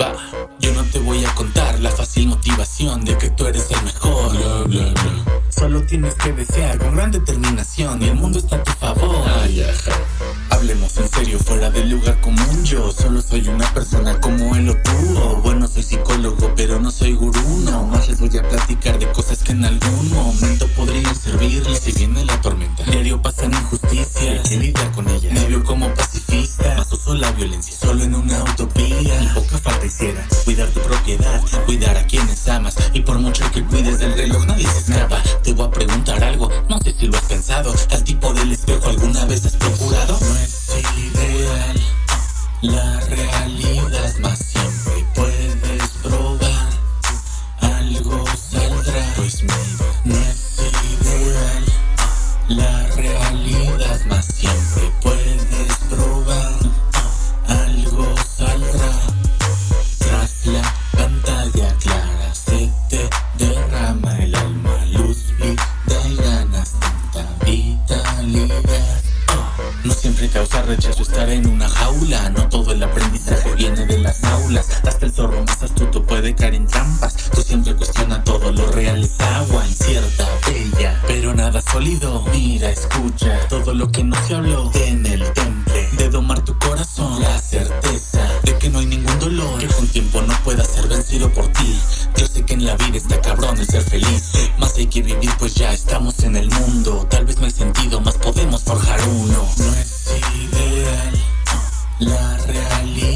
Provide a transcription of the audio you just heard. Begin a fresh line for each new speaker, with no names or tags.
Va, yo no te voy a contar la fácil motivación de que tú eres el mejor.
Bla, bla, bla.
Solo tienes que desear con gran determinación y el mundo está a tu favor.
Ay, ajá.
Hablemos en serio, fuera del lugar común. Yo solo soy una persona como él o tú. Bueno, soy psicólogo, pero no soy gurú. No más les voy a platicar de cosas que en algún momento podrían violencia. Solo en una utopía. Y poca falta hiciera. Cuidar tu propiedad, cuidar a quienes amas. Y por mucho que cuides del reloj, nadie se escapa. Te voy a preguntar algo, no sé si lo has pensado. Al tipo del espejo, ¿alguna vez has procurado? No es ideal, la realidad más siempre puedes probar. Algo saldrá, pues mira, no es ideal, la rechazo estar en una jaula, no todo el aprendizaje viene de las aulas. Hasta el zorro más astuto puede caer en trampas. Tú siempre cuestiona todo, lo real es agua incierta, bella, pero nada sólido. Mira, escucha todo lo que no se habló en el temple de domar tu corazón. La certeza de que no hay ningún dolor que con tiempo no pueda ser vencido por ti. Yo sé que en la vida está cabrón el ser feliz, más hay que vivir pues ya estamos en el mundo. Tal vez no hay sentido, más podemos forjar uno. No es la realidad